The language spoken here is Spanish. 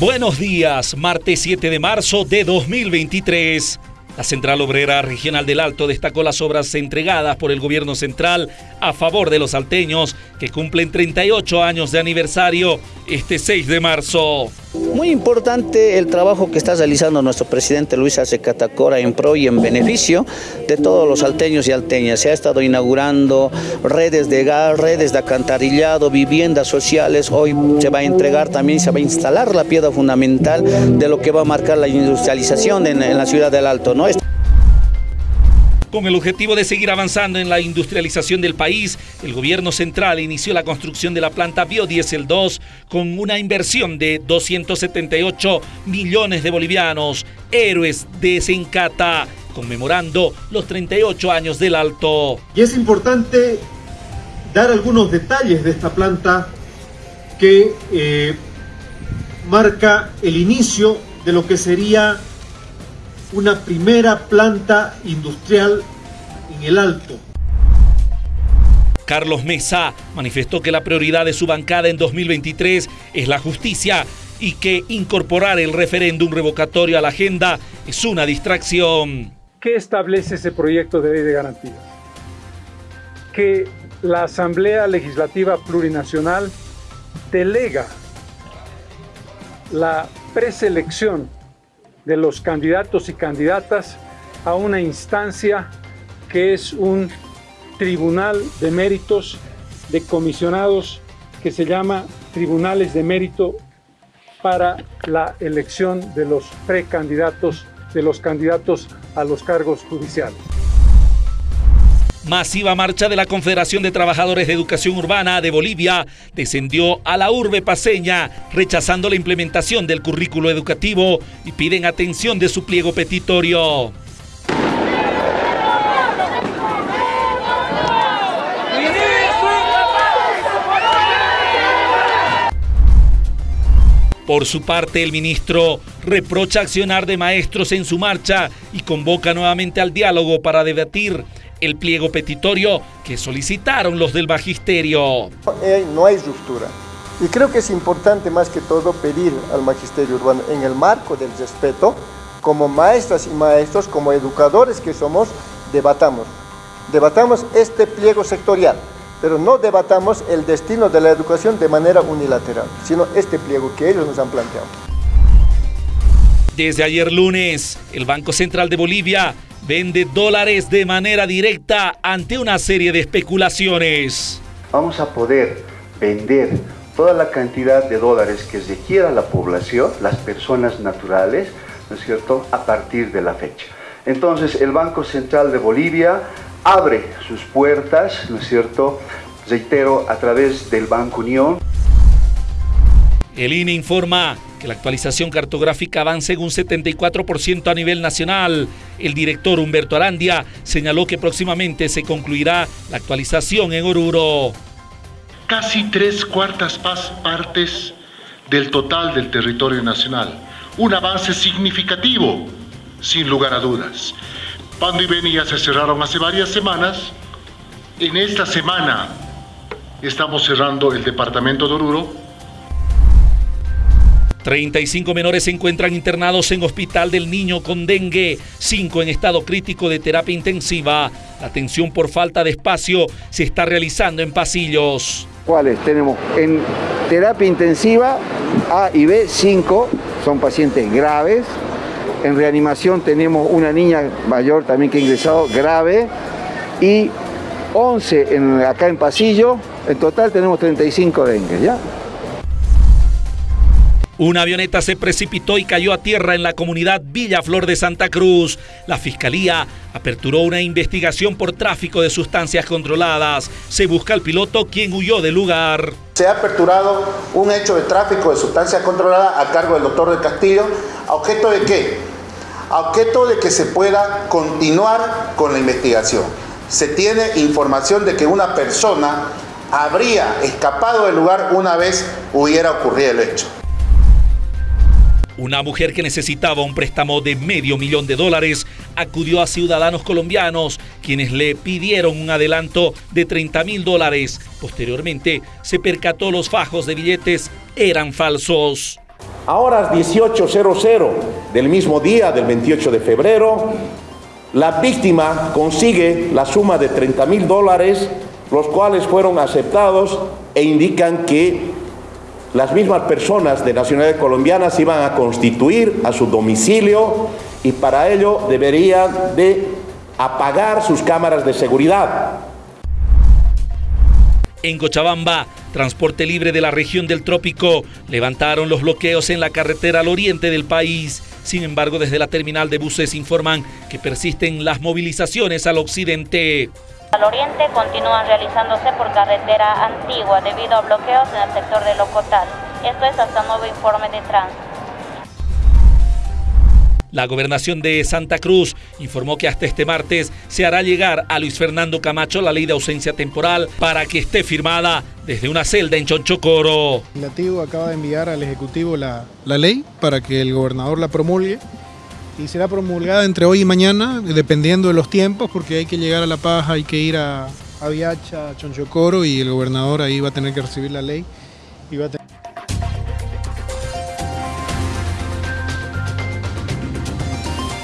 Buenos días, martes 7 de marzo de 2023. La Central Obrera Regional del Alto destacó las obras entregadas por el gobierno central a favor de los salteños que cumplen 38 años de aniversario este 6 de marzo. Muy importante el trabajo que está realizando nuestro presidente Luis Arce Catacora en pro y en beneficio de todos los salteños y alteñas. Se ha estado inaugurando redes de gas, redes de acantarillado, viviendas sociales. Hoy se va a entregar también, se va a instalar la piedra fundamental de lo que va a marcar la industrialización en, en la ciudad del Alto. ¿no? Con el objetivo de seguir avanzando en la industrialización del país, el gobierno central inició la construcción de la planta Biodiesel 2 con una inversión de 278 millones de bolivianos, héroes de Sencata, conmemorando los 38 años del Alto. Y es importante dar algunos detalles de esta planta que eh, marca el inicio de lo que sería una primera planta industrial en el Alto. Carlos Mesa manifestó que la prioridad de su bancada en 2023 es la justicia y que incorporar el referéndum revocatorio a la agenda es una distracción. ¿Qué establece ese proyecto de ley de garantías? Que la Asamblea Legislativa Plurinacional delega la preselección de los candidatos y candidatas a una instancia que es un tribunal de méritos de comisionados que se llama Tribunales de Mérito para la elección de los precandidatos, de los candidatos a los cargos judiciales. Masiva marcha de la Confederación de Trabajadores de Educación Urbana de Bolivia descendió a la urbe paseña, rechazando la implementación del currículo educativo y piden atención de su pliego petitorio. Por su parte, el ministro reprocha accionar de maestros en su marcha y convoca nuevamente al diálogo para debatir el pliego petitorio que solicitaron los del magisterio. No hay ruptura. Y creo que es importante más que todo pedir al magisterio urbano en el marco del respeto, como maestras y maestros, como educadores que somos, debatamos. Debatamos este pliego sectorial, pero no debatamos el destino de la educación de manera unilateral, sino este pliego que ellos nos han planteado. Desde ayer lunes, el Banco Central de Bolivia vende dólares de manera directa ante una serie de especulaciones. Vamos a poder vender toda la cantidad de dólares que requiera la población, las personas naturales, ¿no es cierto?, a partir de la fecha. Entonces, el Banco Central de Bolivia abre sus puertas, ¿no es cierto?, reitero, a través del Banco Unión. El INE informa que la actualización cartográfica avanza en un 74% a nivel nacional. El director Humberto Arandia señaló que próximamente se concluirá la actualización en Oruro. Casi tres cuartas partes del total del territorio nacional. Un avance significativo, sin lugar a dudas. Pando y Beni se cerraron hace varias semanas. En esta semana estamos cerrando el departamento de Oruro 35 menores se encuentran internados en Hospital del Niño con dengue, 5 en estado crítico de terapia intensiva. La atención por falta de espacio se está realizando en pasillos. ¿Cuáles? Tenemos en terapia intensiva A y B, 5 son pacientes graves. En reanimación tenemos una niña mayor también que ha ingresado grave y 11 en, acá en pasillo. En total tenemos 35 dengue, ¿ya? Una avioneta se precipitó y cayó a tierra en la comunidad Villa Flor de Santa Cruz. La fiscalía aperturó una investigación por tráfico de sustancias controladas. Se busca al piloto quien huyó del lugar. Se ha aperturado un hecho de tráfico de sustancias controladas a cargo del doctor del Castillo. ¿A objeto de qué? A objeto de que se pueda continuar con la investigación. Se tiene información de que una persona habría escapado del lugar una vez hubiera ocurrido el hecho. Una mujer que necesitaba un préstamo de medio millón de dólares acudió a ciudadanos colombianos, quienes le pidieron un adelanto de 30 mil dólares. Posteriormente, se percató los fajos de billetes eran falsos. A horas 18.00 del mismo día, del 28 de febrero, la víctima consigue la suma de 30 mil dólares, los cuales fueron aceptados e indican que las mismas personas de nacionalidad colombiana se iban a constituir a su domicilio y para ello deberían de apagar sus cámaras de seguridad. En Cochabamba, transporte libre de la región del trópico, levantaron los bloqueos en la carretera al oriente del país. Sin embargo, desde la terminal de buses informan que persisten las movilizaciones al occidente. Al oriente continúan realizándose por carretera antigua debido a bloqueos en el sector de Locotal. Esto es hasta nuevo informe de tránsito. La gobernación de Santa Cruz informó que hasta este martes se hará llegar a Luis Fernando Camacho la ley de ausencia temporal para que esté firmada desde una celda en Chonchocoro. El legislativo acaba de enviar al Ejecutivo la, la ley para que el gobernador la promulgue y será promulgada entre hoy y mañana, dependiendo de los tiempos, porque hay que llegar a La Paz, hay que ir a, a Viacha, a Chonchocoro y el gobernador ahí va a tener que recibir la ley